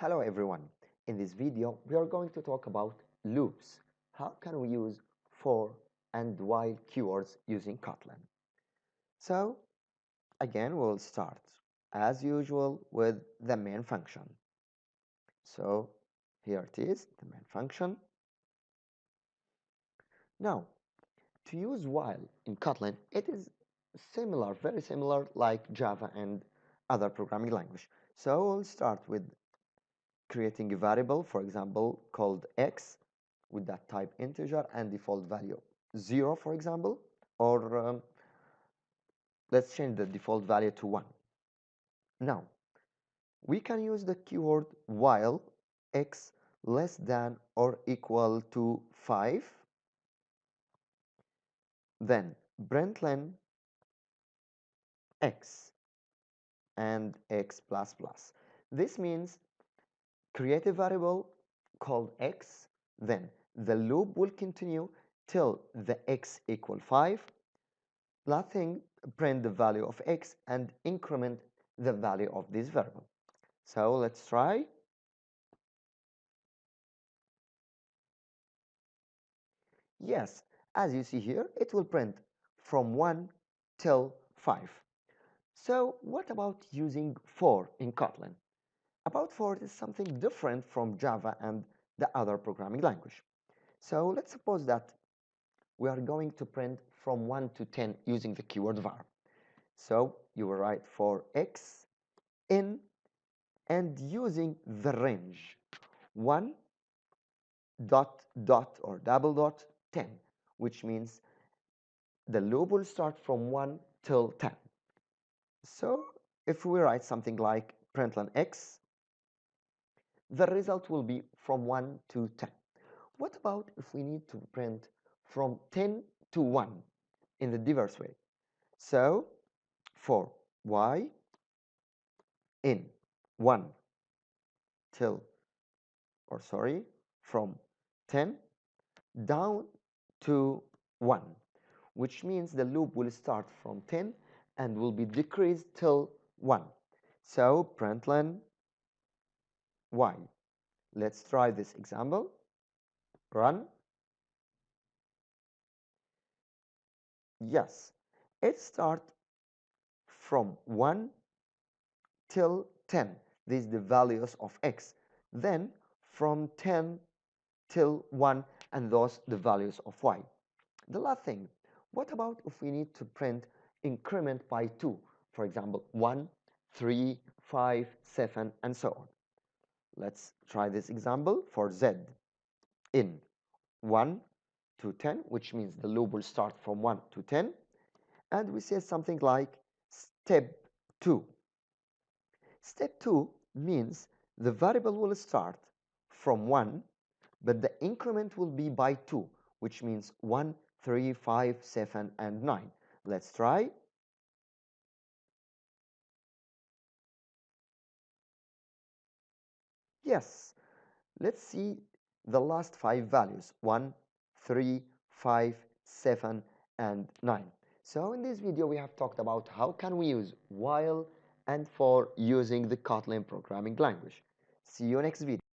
Hello everyone. In this video, we are going to talk about loops. How can we use for and while keywords using Kotlin? So, again, we'll start as usual with the main function. So, here it is, the main function. Now, to use while in Kotlin, it is similar, very similar like Java and other programming language. So we'll start with creating a variable, for example, called x with that type integer and default value 0, for example, or um, let's change the default value to 1. Now, we can use the keyword while x less than or equal to 5 then println x and x plus plus this means create a variable called x then the loop will continue till the x equal 5 nothing print the value of x and increment the value of this variable. So let's try. Yes as you see here it will print from 1 till 5 so what about using for in Kotlin about for is something different from Java and the other programming language. So let's suppose that we are going to print from 1 to 10 using the keyword var. So you will write for x in and using the range 1 dot dot or double dot 10 which means the loop will start from 1 till 10. So if we write something like println x the result will be from 1 to 10. What about if we need to print from 10 to 1 in the diverse way? So for y in 1 till or sorry from 10 down to 1 which means the loop will start from 10 and will be decreased till 1 so println y. Let's try this example. Run. Yes, it start from 1 till 10. These the values of x. Then from 10 till 1 and those the values of y. The last thing, what about if we need to print increment by 2? For example, 1, 3, 5, 7, and so on. Let's try this example for z in 1 to 10, which means the loop will start from 1 to 10. And we say something like step 2. Step 2 means the variable will start from 1, but the increment will be by 2, which means 1, 3, 5, 7, and 9. Let's try. Yes, let's see the last five values 1, 3, 5, 7, and 9. So in this video we have talked about how can we use while and for using the Kotlin programming language. See you next video.